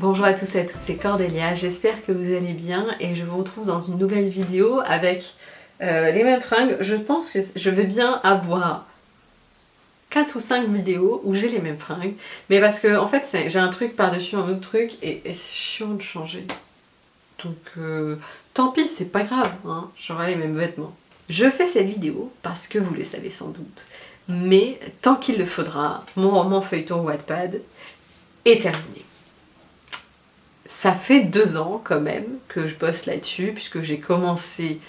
Bonjour à tous et à toutes, c'est Cordélia, j'espère que vous allez bien et je vous retrouve dans une nouvelle vidéo avec euh, les mêmes fringues. Je pense que je vais bien avoir 4 ou 5 vidéos où j'ai les mêmes fringues, mais parce que en fait j'ai un truc par-dessus un autre truc et, c'est chiant de changer. Donc euh, tant pis, c'est pas grave, hein, j'aurai les mêmes vêtements. Je fais cette vidéo parce que vous le savez sans doute, mais tant qu'il le faudra, mon roman feuilleton Wattpad est terminé. Ça fait deux ans quand même que je bosse là-dessus puisque j'ai commencé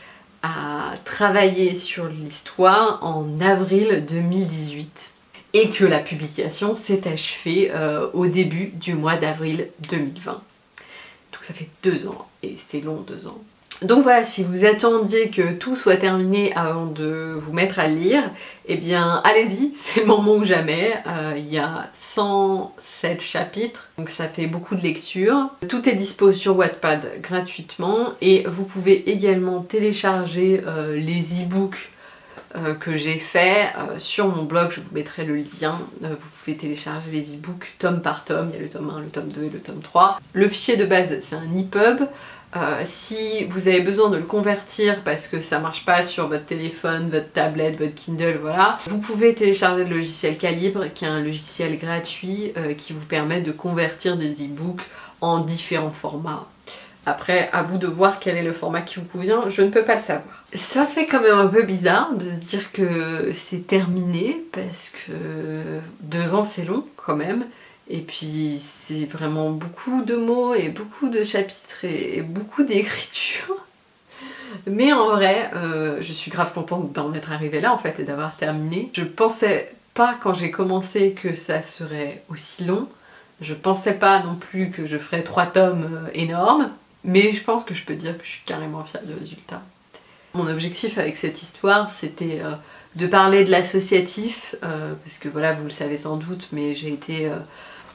à travailler sur l'histoire en avril 2018 et que la publication s'est achevée euh, au début du mois d'avril 2020. Donc ça fait deux ans et c'est long deux ans. Donc voilà, si vous attendiez que tout soit terminé avant de vous mettre à lire, eh bien allez-y, c'est le moment ou jamais. Euh, il y a 107 chapitres, donc ça fait beaucoup de lectures. Tout est dispo sur Wattpad gratuitement et vous pouvez également télécharger euh, les e-books euh, que j'ai fait sur mon blog, je vous mettrai le lien, vous pouvez télécharger les e-books tome par tome, il y a le tome 1, le tome 2 et le tome 3. Le fichier de base c'est un EPUB, euh, si vous avez besoin de le convertir parce que ça marche pas sur votre téléphone, votre tablette, votre Kindle, voilà, vous pouvez télécharger le logiciel Calibre qui est un logiciel gratuit euh, qui vous permet de convertir des e-books en différents formats. Après, à vous de voir quel est le format qui vous convient, je ne peux pas le savoir. Ça fait quand même un peu bizarre de se dire que c'est terminé parce que deux ans c'est long quand même. Et puis c'est vraiment beaucoup de mots et beaucoup de chapitres et, beaucoup d'écriture. Mais en vrai, euh, je suis grave contente d'en être arrivée là en fait et d'avoir terminé. Je pensais pas quand j'ai commencé que ça serait aussi long. Je pensais pas non plus que je ferais trois tomes euh, énormes. Mais je pense que je peux dire que je suis carrément fière du résultat. Mon objectif avec cette histoire, c'était euh, de parler de l'associatif, parce que voilà, vous le savez sans doute, mais j'ai été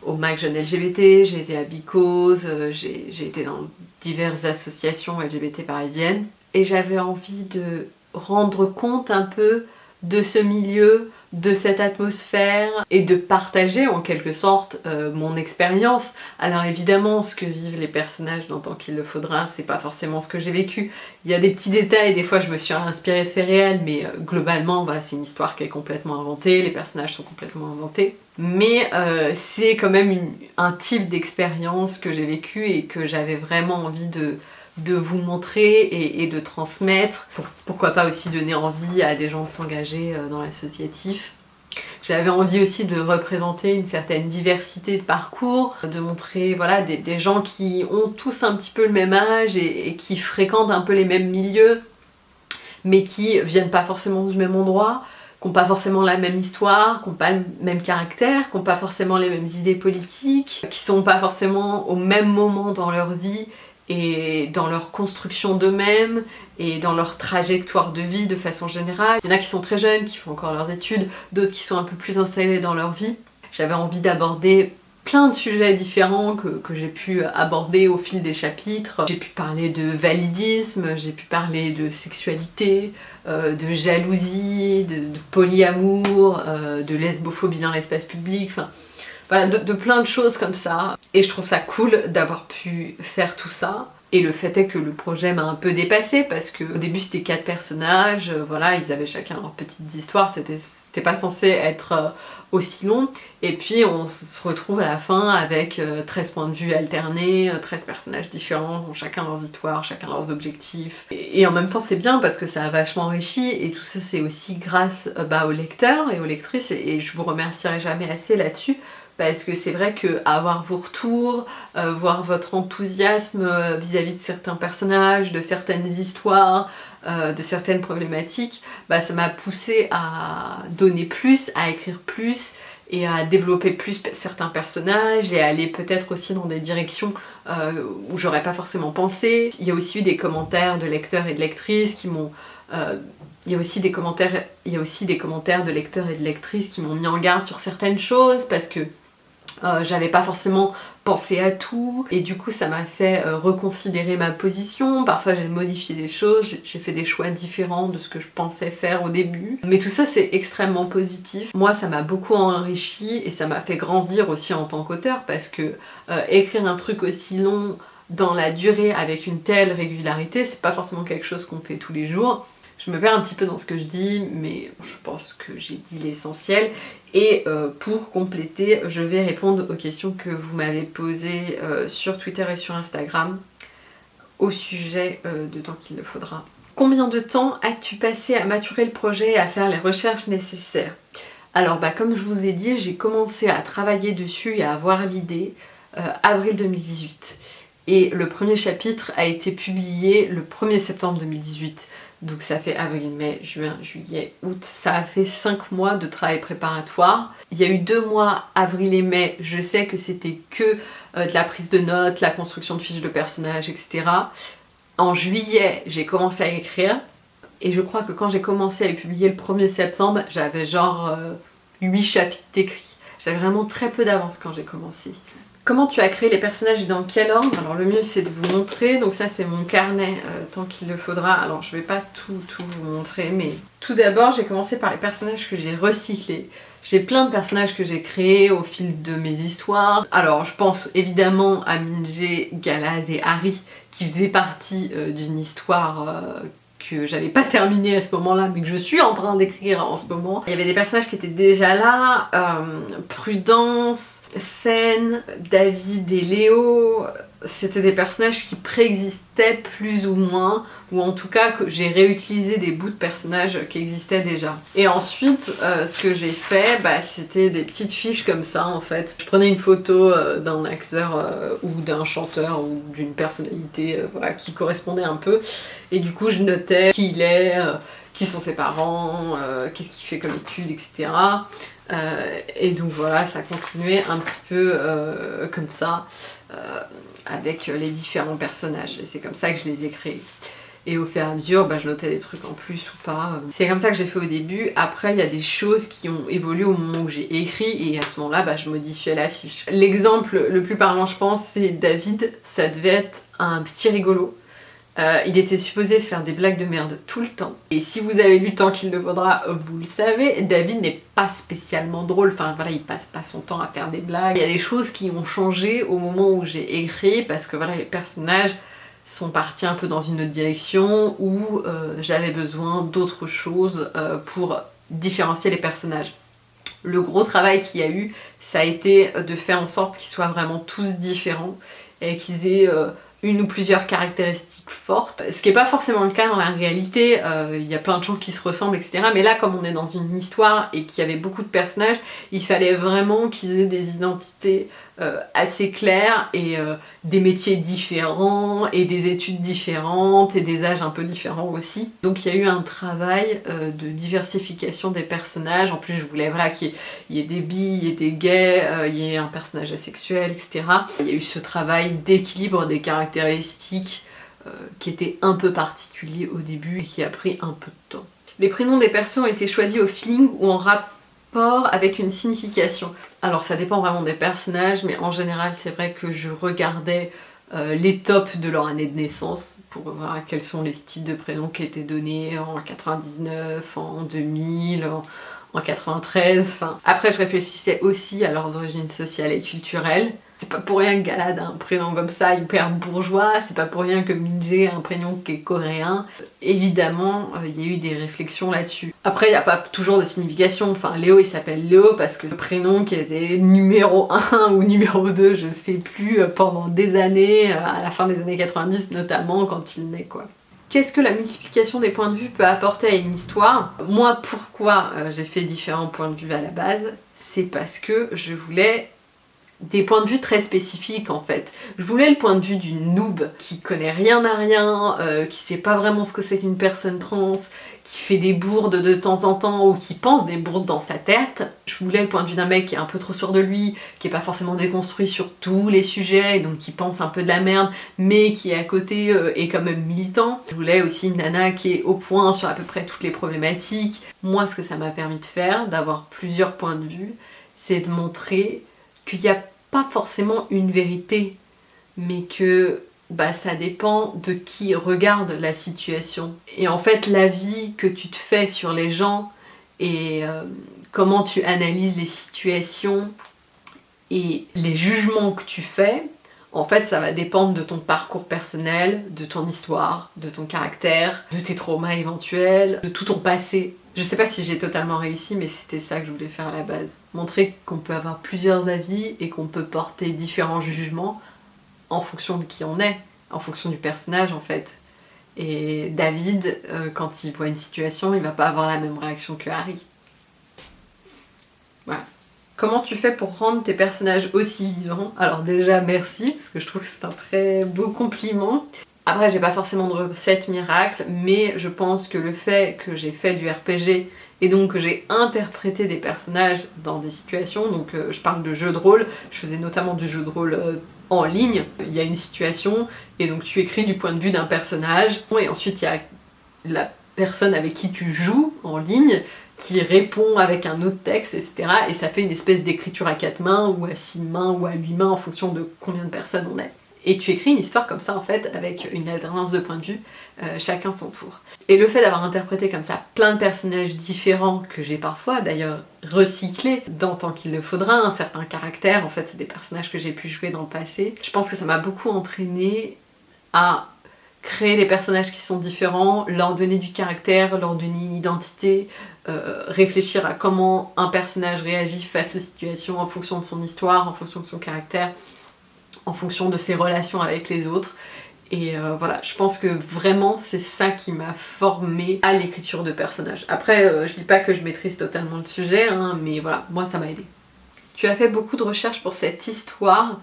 au MAC Jeune LGBT, j'ai été à Bicose, euh, j'ai été dans diverses associations LGBT parisiennes et j'avais envie de rendre compte un peu de ce milieu, de cette atmosphère et de partager en quelque sorte euh, mon expérience. Alors évidemment ce que vivent les personnages dans Tant qu'il le faudra c'est pas forcément ce que j'ai vécu. Il y a des petits détails, des fois je me suis inspirée de faits réels mais euh, globalement c'est une histoire qui est complètement inventée, les personnages sont complètement inventés. Mais euh, c'est quand même un type d'expérience que j'ai vécu et que j'avais vraiment envie de, de vous montrer et, de transmettre. pourquoi pas aussi donner envie à des gens de s'engager euh, dans l'associatif. J'avais envie aussi de représenter une certaine diversité de parcours, de montrer voilà, des, gens qui ont tous un petit peu le même âge et, et, qui fréquentent un peu les mêmes milieux, mais qui viennent pas forcément du même endroit, qui n'ont pas forcément la même histoire, qui n'ont pas le même caractère, qui n'ont pas forcément les mêmes idées politiques, qui sont pas forcément au même moment dans leur vie et dans leur construction d'eux-mêmes et dans leur trajectoire de vie de façon générale. Il y en a qui sont très jeunes, qui font encore leurs études, d'autres qui sont un peu plus installés dans leur vie. J'avais envie d'aborder plein de sujets différents que, j'ai pu aborder au fil des chapitres. J'ai pu parler de validisme, j'ai pu parler de sexualité, euh, de jalousie, de, polyamour, euh, de lesbophobie dans l'espace public, enfin voilà, de, plein de choses comme ça. Et je trouve ça cool d'avoir pu faire tout ça. Et le fait est que le projet m'a un peu dépassé parce qu'au début c'était quatre personnages, euh, voilà, ils avaient chacun leur petite histoire, c'était pas censé être aussi long. Et puis on se retrouve à la fin avec 13 euh, points de vue alternés, 13 personnages différents, chacun leurs histoires, chacun leurs objectifs. Et, en même temps c'est bien parce que ça a vachement enrichi et tout ça c'est aussi grâce bah, aux lecteurs et aux lectrices et je vous remercierai jamais assez là-dessus parce que c'est vrai que avoir vos retours, euh, voir votre enthousiasme euh, vis-à-vis de certains personnages, de certaines histoires, euh, de certaines problématiques, bah, ça m'a poussé à donner plus, à écrire plus et à développer plus certains personnages et à aller peut-être aussi dans des directions où j'aurais pas forcément pensé. Il y a aussi eu des commentaires de lecteurs et de lectrices qui m'ont il y a aussi des commentaires, il y a aussi des commentaires de lecteurs et de lectrices qui m'ont mis en garde sur certaines choses parce que euh, j'avais pas forcément penser à tout. Et du coup ça m'a fait euh, reconsidérer ma position, parfois j'ai modifié des choses, j'ai fait des choix différents de ce que je pensais faire au début. Mais tout ça c'est extrêmement positif. Moi ça m'a beaucoup enrichi et ça m'a fait grandir aussi en tant qu'auteur parce que euh, écrire un truc aussi long dans la durée avec une telle régularité c'est pas forcément quelque chose qu'on fait tous les jours je me perds un petit peu dans ce que je dis, mais je pense que j'ai dit l'essentiel. Et euh, pour compléter, je vais répondre aux questions que vous m'avez posées euh, sur Twitter et sur Instagram au sujet euh, de temps qu'il le faudra. Combien de temps as-tu passé à maturer le projet et à faire les recherches nécessaires? Alors bah comme je vous ai dit, j'ai commencé à travailler dessus et à avoir l'idée avril 2018. Et le premier chapitre a été publié le 1er septembre 2018. Donc ça fait avril, mai, juin, juillet, août. Ça a fait 5 mois de travail préparatoire. Il y a eu 2 mois, avril et mai, je sais que c'était que euh, de la prise de notes, la construction de fiches de personnages, etc. En juillet, j'ai commencé à écrire. Et je crois que quand j'ai commencé à les publier le 1er septembre, j'avais genre 8 euh, chapitres écrits. J'avais vraiment très peu d'avance quand j'ai commencé. Comment tu as créé les personnages et dans quel ordre? Alors le mieux c'est de vous montrer, donc ça c'est mon carnet euh, tant qu'il le faudra. Alors je vais pas tout, tout vous montrer, mais tout d'abord j'ai commencé par les personnages que j'ai recyclés. J'ai plein de personnages que j'ai créés au fil de mes histoires. Alors je pense évidemment à Minje, Galad et Harry qui faisaient partie euh, d'une histoire euh, que j'avais pas terminé à ce moment-là, mais que je suis en train d'écrire en ce moment. Il y avait des personnages qui étaient déjà là, euh, Prudence, Sen, David et Léo, c'était des personnages qui préexistaient plus ou moins, ou en tout cas que j'ai réutilisé des bouts de personnages qui existaient déjà. Et ensuite, euh, ce que j'ai fait, bah, c'était des petites fiches comme ça en fait. Je prenais une photo euh, d'un acteur euh, ou d'un chanteur ou d'une personnalité voilà, qui correspondait un peu, et du coup je notais qui il est, qui sont ses parents, qu'est-ce qu'il fait comme études, etc. et donc voilà, ça continuait un petit peu comme ça avec les différents personnages. Et c'est comme ça que je les ai créés. Et au fur et à mesure, bah, je notais des trucs en plus ou pas. C'est comme ça que j'ai fait au début. Après, il y a des choses qui ont évolué au moment où j'ai écrit et à ce moment-là, bah, je modifiais l'affiche. L'exemple le plus parlant, je pense, c'est David. Ça devait être un petit rigolo. Euh, il était supposé faire des blagues de merde tout le temps. Et si vous avez lu Tant qu'il le faudra, vous le savez, David n'est pas spécialement drôle. Enfin voilà, il passe pas son temps à faire des blagues. Il y a des choses qui ont changé au moment où j'ai écrit parce que voilà, les personnages sont partis un peu dans une autre direction où euh, j'avais besoin d'autres choses euh, pour différencier les personnages. Le gros travail qu'il y a eu, ça a été de faire en sorte qu'ils soient vraiment tous différents et qu'ils aient une ou plusieurs caractéristiques fortes, ce qui n'est pas forcément le cas dans la réalité, euh, il y a plein de gens qui se ressemblent etc. Mais là comme on est dans une histoire et qu'il y avait beaucoup de personnages, il fallait vraiment qu'ils aient des identités euh, assez claires et euh, des métiers différents et des études différentes et des âges un peu différents aussi. Donc il y a eu un travail de diversification des personnages, en plus je voulais voilà, qu'il y, ait des billes, il y ait des gays, il y ait un personnage asexuel etc. Il y a eu ce travail d'équilibre des caractéristiques euh, qui était un peu particulier au début et qui a pris un peu de temps. Les prénoms des personnes ont été choisis au feeling ou en rapport avec une signification. Alors ça dépend vraiment des personnages, mais en général c'est vrai que je regardais euh, les tops de leur année de naissance pour voir quels sont les styles de prénoms qui étaient donnés en 99, en 2000, en, en 93, enfin... Après je réfléchissais aussi à leurs origines sociales et culturelles. C'est pas pour rien que Galad a un prénom comme ça, hyper bourgeois, c'est pas pour rien que Minje a un prénom qui est coréen. Évidemment, euh, il y a eu des réflexions là-dessus. Après, il n'y a pas toujours de signification, enfin Léo il s'appelle Léo parce que le prénom qui était numéro 1 ou numéro 2, je sais plus, euh, pendant des années, euh, à la fin des années 90 notamment, quand il naît quoi. Qu'est-ce que la multiplication des points de vue peut apporter à une histoire? Moi, pourquoi j'ai fait différents points de vue à la base? C'est parce que je voulais des points de vue très spécifiques en fait. Je voulais le point de vue d'une noob qui connaît rien à rien, euh, qui sait pas vraiment ce que c'est qu'une personne trans, qui fait des bourdes de temps en temps ou qui pense des bourdes dans sa tête. Je voulais le point de vue d'un mec qui est un peu trop sûr de lui, qui est pas forcément déconstruit sur tous les sujets, donc qui pense un peu de la merde, mais qui à côté euh, est quand même militant. Je voulais aussi une nana qui est au point sur à peu près toutes les problématiques. Moi ce que ça m'a permis de faire, d'avoir plusieurs points de vue, c'est de montrer qu'il y a pas forcément une vérité, mais que bah, ça dépend de qui regarde la situation. Et en fait, la vie que tu te fais sur les gens et euh, comment tu analyses les situations et les jugements que tu fais, en fait, ça va dépendre de ton parcours personnel, de ton histoire, de ton caractère, de tes traumas éventuels, de tout ton passé. Je sais pas si j'ai totalement réussi, mais c'était ça que je voulais faire à la base. Montrer qu'on peut avoir plusieurs avis et qu'on peut porter différents jugements en fonction de qui on est, en fonction du personnage en fait. Et David, euh, quand il voit une situation, il va pas avoir la même réaction que Harry. Voilà. Comment tu fais pour rendre tes personnages aussi vivants? Alors déjà merci, parce que je trouve que c'est un très beau compliment. Après j'ai pas forcément de recette miracle, mais je pense que le fait que j'ai fait du RPG et donc que j'ai interprété des personnages dans des situations, donc euh, je parle de jeux de rôle, je faisais notamment du jeu de rôle euh, en ligne, il y a une situation et donc tu écris du point de vue d'un personnage et ensuite il y a la personne avec qui tu joues en ligne qui répond avec un autre texte, etc. Et ça fait une espèce d'écriture à quatre mains, ou à six mains, ou à huit mains, en fonction de combien de personnes on est. Et tu écris une histoire comme ça, en fait, avec une alternance de points de vue, euh, chacun son tour. Et le fait d'avoir interprété comme ça plein de personnages différents, que j'ai parfois d'ailleurs recyclés dans tant qu'il le faudra, un certain caractère, en fait c'est des personnages que j'ai pu jouer dans le passé, je pense que ça m'a beaucoup entraîné à créer des personnages qui sont différents, leur donner du caractère, leur donner une identité, euh, réfléchir à comment un personnage réagit face aux situations en fonction de son histoire, en fonction de son caractère, en fonction de ses relations avec les autres. Et euh, voilà, je pense que vraiment c'est ça qui m'a formée à l'écriture de personnages. Après, euh, je dis pas que je maîtrise totalement le sujet, hein, mais voilà, moi ça m'a aidé. Tu as fait beaucoup de recherches pour cette histoire.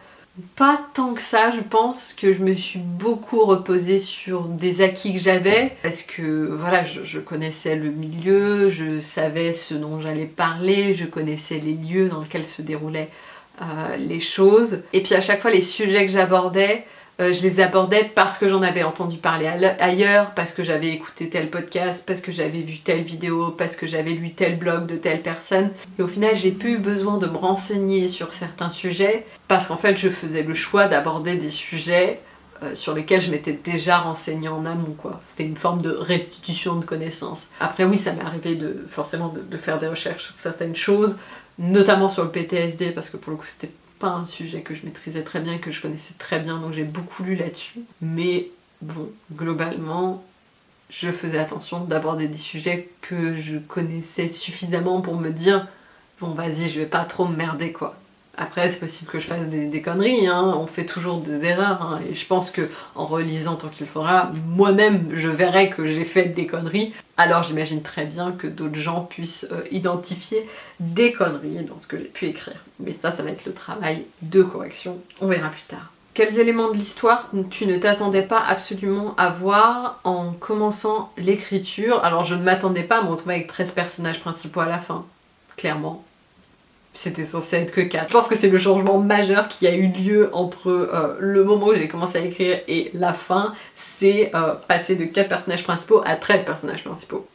Pas tant que ça, je pense que je me suis beaucoup reposée sur des acquis que j'avais parce que voilà, je, connaissais le milieu, je savais ce dont j'allais parler, je connaissais les lieux dans lesquels se déroulaient euh, les choses. Et puis à chaque fois, les sujets que j'abordais, euh, je les abordais parce que j'en avais entendu parler ailleurs, parce que j'avais écouté tel podcast, parce que j'avais vu telle vidéo, parce que j'avais lu tel blog de telle personne. Et au final, j'ai plus eu besoin de me renseigner sur certains sujets parce qu'en fait, je faisais le choix d'aborder des sujets euh, sur lesquels je m'étais déjà renseignée en amont quoi. C'était une forme de restitution de connaissances. Après oui, ça m'est arrivé de forcément de, faire des recherches sur certaines choses, notamment sur le PTSD parce que pour le coup c'était un sujet que je maîtrisais très bien, que je connaissais très bien, donc j'ai beaucoup lu là-dessus. Mais bon, globalement, je faisais attention d'aborder des sujets que je connaissais suffisamment pour me dire bon vas-y, je vais pas trop me merder quoi. Après, c'est possible que je fasse des, conneries, hein. on fait toujours des erreurs, hein. et je pense que en relisant tant qu'il faudra, moi-même je verrai que j'ai fait des conneries, alors j'imagine très bien que d'autres gens puissent euh, identifier des conneries dans ce que j'ai pu écrire. Mais ça, ça va être le travail de correction, on verra plus tard. Quels éléments de l'histoire tu ne t'attendais pas absolument à voir en commençant l'écriture? Alors je ne m'attendais pas à me retrouver avec 13 personnages principaux à la fin, clairement c'était censé être que 4. Je pense que c'est le changement majeur qui a eu lieu entre euh, le moment où j'ai commencé à écrire et la fin, c'est euh, passer de 4 personnages principaux à 13 personnages principaux.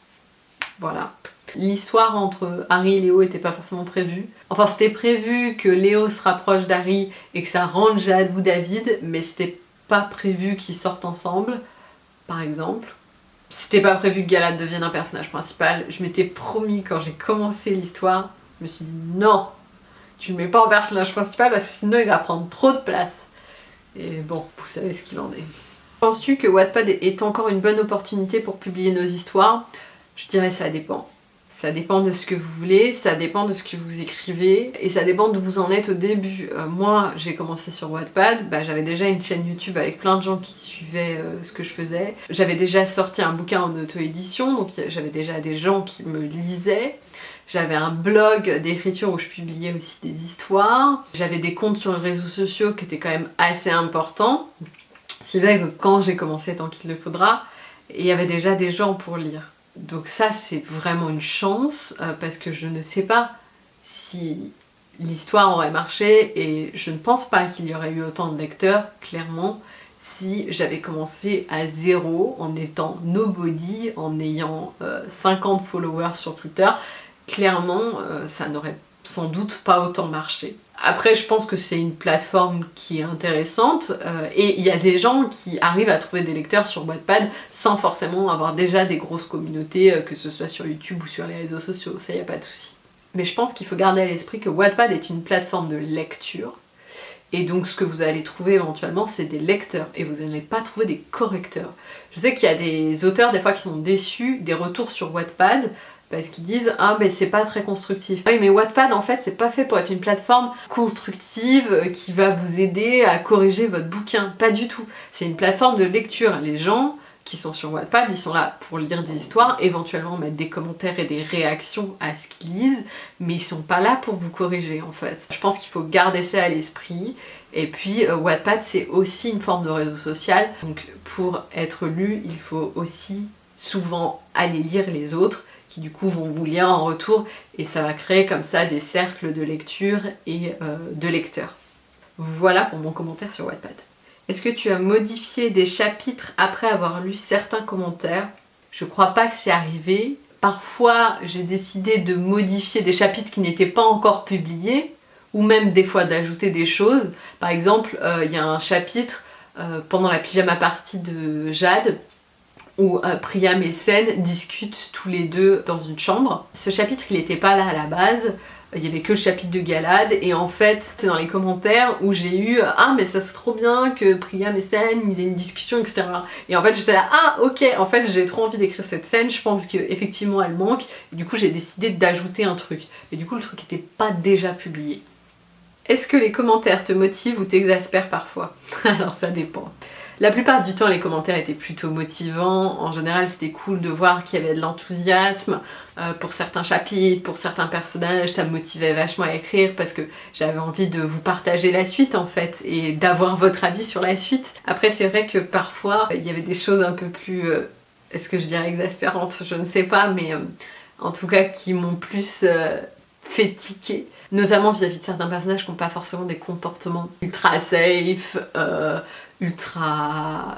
Voilà. L'histoire entre Harry et Léo était pas forcément prévue. Enfin c'était prévu que Léo se rapproche d'Harry et que ça rende jaloux David, mais c'était pas prévu qu'ils sortent ensemble, par exemple. C'était pas prévu que Galad devienne un personnage principal. Je m'étais promis quand j'ai commencé l'histoire je me suis dit non, tu ne mets pas en personnage principal parce que sinon il va prendre trop de place. Et bon, vous savez ce qu'il en est. Penses-tu que Wattpad est encore une bonne opportunité pour publier nos histoires? Je dirais ça dépend. Ça dépend de ce que vous voulez, ça dépend de ce que vous écrivez, et ça dépend d'où vous en êtes au début. Euh, moi, j'ai commencé sur Wattpad, bah, j'avais déjà une chaîne YouTube avec plein de gens qui suivaient euh, ce que je faisais. J'avais déjà sorti un bouquin en auto-édition, donc j'avais déjà des gens qui me lisaient. J'avais un blog d'écriture où je publiais aussi des histoires. J'avais des comptes sur les réseaux sociaux qui étaient quand même assez importants. Si bien que quand j'ai commencé tant qu'il le faudra, il y avait déjà des gens pour lire. Donc ça c'est vraiment une chance euh, parce que je ne sais pas si l'histoire aurait marché et je ne pense pas qu'il y aurait eu autant de lecteurs, clairement, si j'avais commencé à zéro en étant nobody, en ayant 50 euh, followers sur Twitter clairement, euh, ça n'aurait sans doute pas autant marché. Après, je pense que c'est une plateforme qui est intéressante euh, et il y a des gens qui arrivent à trouver des lecteurs sur Wattpad sans forcément avoir déjà des grosses communautés, euh, que ce soit sur YouTube ou sur les réseaux sociaux, ça y a pas de souci. Mais je pense qu'il faut garder à l'esprit que Wattpad est une plateforme de lecture et donc ce que vous allez trouver éventuellement c'est des lecteurs et vous n'allez pas trouver des correcteurs. Je sais qu'il y a des auteurs des fois qui sont déçus des retours sur Wattpad parce qu'ils disent ah mais c'est pas très constructif. Oui mais Wattpad en fait c'est pas fait pour être une plateforme constructive euh, qui va vous aider à corriger votre bouquin, pas du tout. C'est une plateforme de lecture. Les gens qui sont sur Wattpad, ils sont là pour lire des histoires, éventuellement mettre des commentaires et des réactions à ce qu'ils lisent, mais ils sont pas là pour vous corriger en fait. Je pense qu'il faut garder ça à l'esprit. Et puis euh, Wattpad c'est aussi une forme de réseau social, donc pour être lu il faut aussi souvent aller lire les autres qui du coup vont vous lire en retour et ça va créer comme ça des cercles de lecture et euh, de lecteurs. Voilà pour mon commentaire sur Wattpad. Est-ce que tu as modifié des chapitres après avoir lu certains commentaires? Je crois pas que c'est arrivé. Parfois j'ai décidé de modifier des chapitres qui n'étaient pas encore publiés ou même des fois d'ajouter des choses. Par exemple, euh, il y a un chapitre euh, pendant la pyjama partie de Jade où euh, Priam et Sen discutent tous les deux dans une chambre. Ce chapitre, il n'était pas là à la base, il y avait que le chapitre de Galad. Et en fait c'est dans les commentaires où j'ai eu ah mais ça serait trop bien que Priam et Sen ils aient une discussion etc et en fait j'étais là ah ok en fait j'ai trop envie d'écrire cette scène. Je pense qu'effectivement elle manque. Du coup j'ai décidé d'ajouter un truc. Et du coup le truc n'était pas déjà publié. Est-ce que les commentaires te motivent ou t'exaspèrent parfois? Alors ça dépend la plupart du temps les commentaires étaient plutôt motivants, en général c'était cool de voir qu'il y avait de l'enthousiasme euh, pour certains chapitres, pour certains personnages, ça me motivait vachement à écrire parce que j'avais envie de vous partager la suite en fait et d'avoir votre avis sur la suite. Après c'est vrai que parfois il y avait des choses un peu plus, euh, est-ce que je dirais exaspérantes, je ne sais pas, mais euh, en tout cas qui m'ont plus fait tiquer. Notamment vis-à-vis -vis de certains personnages qui n'ont pas forcément des comportements ultra safe, ultra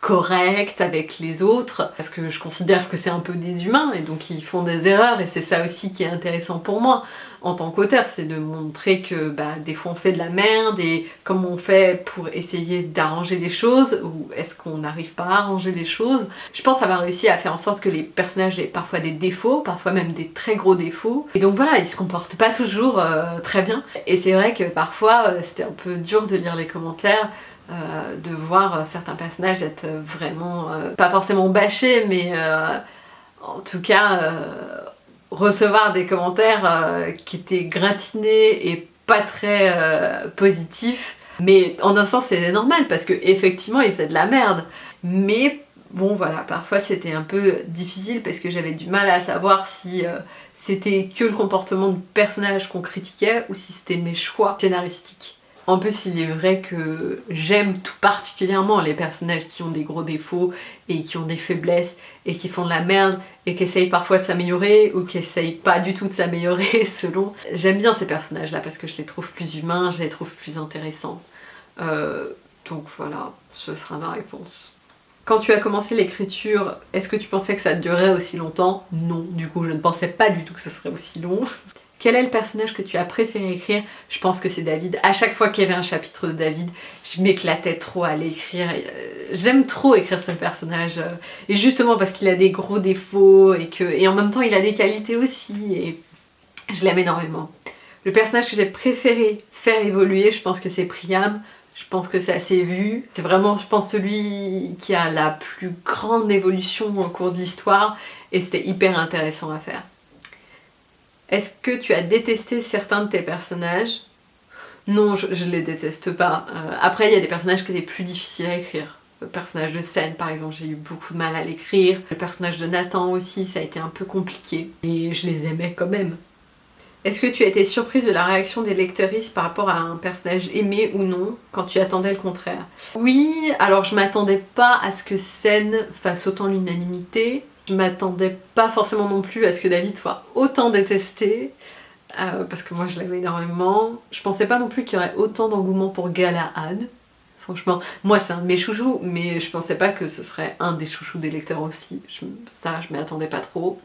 correct avec les autres parce que je considère que c'est un peu des humains et donc ils font des erreurs et c'est ça aussi qui est intéressant pour moi en tant qu'auteur, c'est de montrer que bah, des fois on fait de la merde et comment on fait pour essayer d'arranger les choses ou est-ce qu'on n'arrive pas à arranger les choses? Je pense avoir réussi à faire en sorte que les personnages aient parfois des défauts, parfois même des très gros défauts et donc voilà, ils se comportent pas toujours euh, très bien et c'est vrai que parfois euh, c'était un peu dur de lire les commentaires euh, de voir certains personnages être vraiment, euh, pas forcément bâchés, mais euh, en tout cas recevoir des commentaires qui étaient gratinés et pas très positifs. Mais en un sens c'est normal parce que effectivement ils faisaient de la merde. Mais bon voilà, parfois c'était un peu difficile parce que j'avais du mal à savoir si c'était que le comportement du personnage qu'on critiquait ou si c'était mes choix scénaristiques. En plus, il est vrai que j'aime tout particulièrement les personnages qui ont des gros défauts et qui ont des faiblesses et qui font de la merde et qui essayent parfois de s'améliorer ou qui essayent pas du tout de s'améliorer selon. J'aime bien ces personnages là parce que je les trouve plus humains, je les trouve plus intéressants. Euh, donc voilà, ce sera ma réponse. Quand tu as commencé l'écriture, est-ce que tu pensais que ça durerait aussi longtemps? Non, du coup je ne pensais pas du tout que ce serait aussi long. Quel est le personnage que tu as préféré écrire? Je pense que c'est David. À chaque fois qu'il y avait un chapitre de David, je m'éclatais trop à l'écrire. Euh, j'aime trop écrire ce personnage. Euh, et justement parce qu'il a des gros défauts et, en même temps il a des qualités aussi. Et je l'aime énormément. Le personnage que j'ai préféré faire évoluer, je pense que c'est Priam. Je pense que c'est assez vu. C'est vraiment, je pense, celui qui a la plus grande évolution au cours de l'histoire. Et c'était hyper intéressant à faire. Est-ce que tu as détesté certains de tes personnages? Non, je, ne les déteste pas. Euh, après, il y a des personnages qui étaient plus difficiles à écrire. Le personnage de Scène, par exemple, j'ai eu beaucoup de mal à l'écrire. Le personnage de Nathan aussi, ça a été un peu compliqué. Et je les aimais quand même. Est-ce que tu as été surprise de la réaction des lecteuristes par rapport à un personnage aimé ou non quand tu attendais le contraire? Oui, alors je m'attendais pas à ce que Scène fasse autant l'unanimité. Je m'attendais pas forcément non plus à ce que David soit autant détesté, euh, parce que moi je l'aimais énormément. Je pensais pas non plus qu'il y aurait autant d'engouement pour Galahad. Franchement, moi c'est un de mes chouchous, mais je pensais pas que ce serait un des chouchous des lecteurs aussi. ça, je m'y attendais pas trop.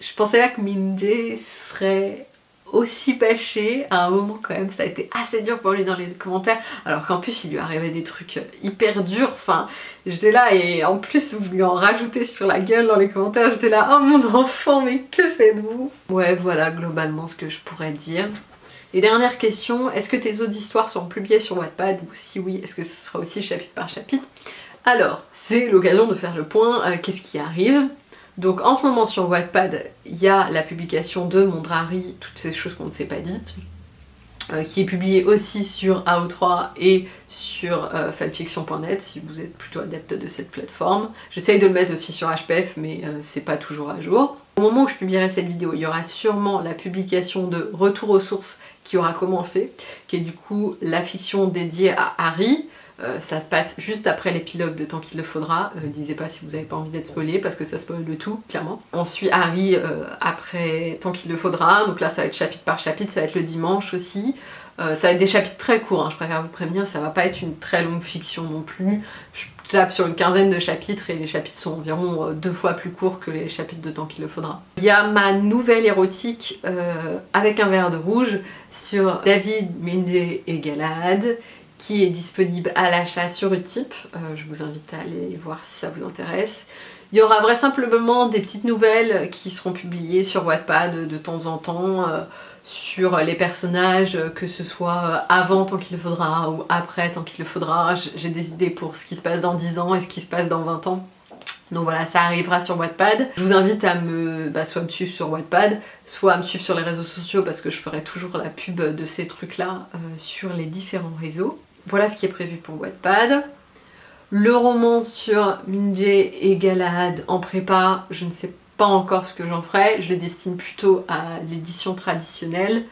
Je pensais pas que Mindy serait aussi bâché à un moment quand même ça a été assez dur pour lui dans les commentaires. Alors qu'en plus il lui arrivait des trucs hyper durs. Enfin j'étais là et en plus vous lui en rajoutez sur la gueule dans les commentaires. J'étais là oh mon enfant mais que faites-vous? Ouais voilà globalement ce que je pourrais dire. Et dernière question, est-ce que tes autres histoires sont publiées sur Wattpad? Ou si oui, est-ce que ce sera aussi chapitre par chapitre? Alors, c'est l'occasion de faire le point, euh, qu'est-ce qui arrive? Donc en ce moment sur Wattpad, il y a la publication de Mondrari, toutes ces choses qu'on ne s'est pas dites, euh, qui est publiée aussi sur AO3 et sur euh, fanfiction.net si vous êtes plutôt adepte de cette plateforme. J'essaye de le mettre aussi sur HPF mais euh, c'est pas toujours à jour. Au moment où je publierai cette vidéo, il y aura sûrement la publication de Retour aux sources qui aura commencé, qui est du coup la fiction dédiée à Harry, euh, ça se passe juste après l'épilogue de Tant qu'il le faudra. Euh, disais pas si vous avez pas envie d'être spoilé parce que ça spoil le tout, clairement. On suit Harry euh, après Tant qu'il le faudra. Donc là, ça va être chapitre par chapitre, ça va être le dimanche aussi. ça va être des chapitres très courts, hein, je préfère vous prévenir, ça va pas être une très longue fiction non plus. Je tape sur une quinzaine de chapitres et les chapitres sont environ deux fois plus courts que les chapitres de Tant qu'il le faudra. Il y a ma nouvelle érotique avec un verre de rouge sur David, Mindy et Galad qui est disponible à l'achat sur Utip. Euh, je vous invite à aller voir si ça vous intéresse. Il y aura vraisemblablement des petites nouvelles qui seront publiées sur Wattpad de temps en temps euh, sur les personnages, que ce soit euh, avant tant qu'il le faudra ou après tant qu'il le faudra. J'ai des idées pour ce qui se passe dans 10 ans et ce qui se passe dans 20 ans. Donc voilà, ça arrivera sur Wattpad. Je vous invite à me, bah, soit me suivre sur Wattpad, soit à me suivre sur les réseaux sociaux parce que je ferai toujours la pub de ces trucs-là sur les différents réseaux. Voilà ce qui est prévu pour Wattpad. Le roman sur Minjay et Galahad en prépa, je ne sais pas encore ce que j'en ferai. Je le destine plutôt à l'édition traditionnelle.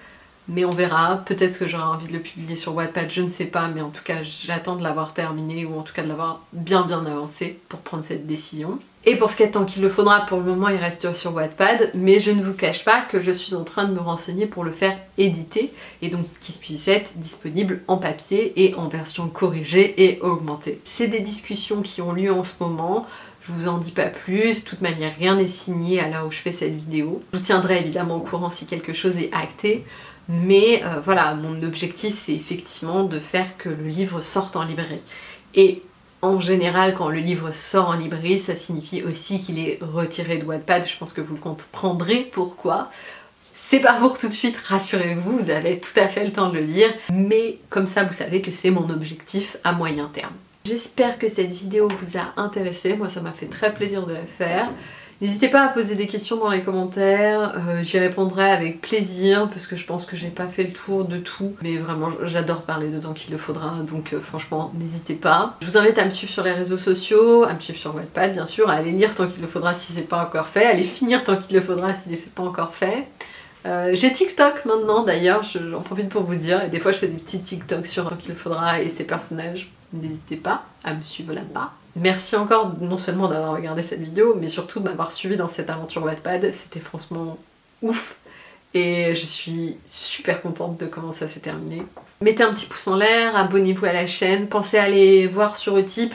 Mais on verra, peut-être que j'aurai envie de le publier sur Wattpad, je ne sais pas, mais en tout cas j'attends de l'avoir terminé ou en tout cas de l'avoir bien bien avancé pour prendre cette décision. Et pour ce qui est tant qu'il le faudra, pour le moment il reste sur Wattpad, mais je ne vous cache pas que je suis en train de me renseigner pour le faire éditer, et donc qu'il puisse être disponible en papier et en version corrigée et augmentée. C'est des discussions qui ont lieu en ce moment, je vous en dis pas plus, de toute manière rien n'est signé à l'heure où je fais cette vidéo. Je vous tiendrai évidemment au courant si quelque chose est acté, mais euh, voilà, mon objectif c'est effectivement de faire que le livre sorte en librairie. Et en général, quand le livre sort en librairie, ça signifie aussi qu'il est retiré de Wattpad. Je pense que vous le comprendrez pourquoi. C'est pas pour tout de suite, rassurez-vous, vous avez tout à fait le temps de le lire, mais comme ça vous savez que c'est mon objectif à moyen terme. J'espère que cette vidéo vous a intéressé, moi ça m'a fait très plaisir de la faire. N'hésitez pas à poser des questions dans les commentaires, euh, j'y répondrai avec plaisir parce que je pense que j'ai pas fait le tour de tout. Mais vraiment j'adore parler de temps qu'il le faudra donc euh, franchement n'hésitez pas. Je vous invite à me suivre sur les réseaux sociaux, à me suivre sur Wattpad bien sûr, à aller lire tant qu'il le faudra si c'est pas encore fait, à aller finir tant qu'il le faudra si c'est pas encore fait. Euh, j'ai TikTok maintenant d'ailleurs, j'en profite pour vous dire, et des fois je fais des petits TikTok sur tant qu'il le faudra et ses personnages. N'hésitez pas à me suivre là-bas. Merci encore non seulement d'avoir regardé cette vidéo, mais surtout de m'avoir suivi dans cette aventure Wattpad. C'était franchement ouf et je suis super contente de comment ça s'est terminé. Mettez un petit pouce en l'air, abonnez-vous à la chaîne, pensez à aller voir sur Utip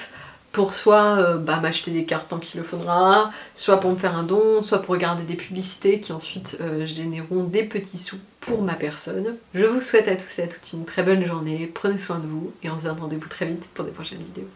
pour soit euh, bah, m'acheter des cartes tant qu'il le faudra, soit pour me faire un don, soit pour regarder des publicités qui ensuite euh, généreront des petits sous pour ma personne. Je vous souhaite à tous et à toutes une très bonne journée, prenez soin de vous et on se rendez-vous très vite pour des prochaines vidéos.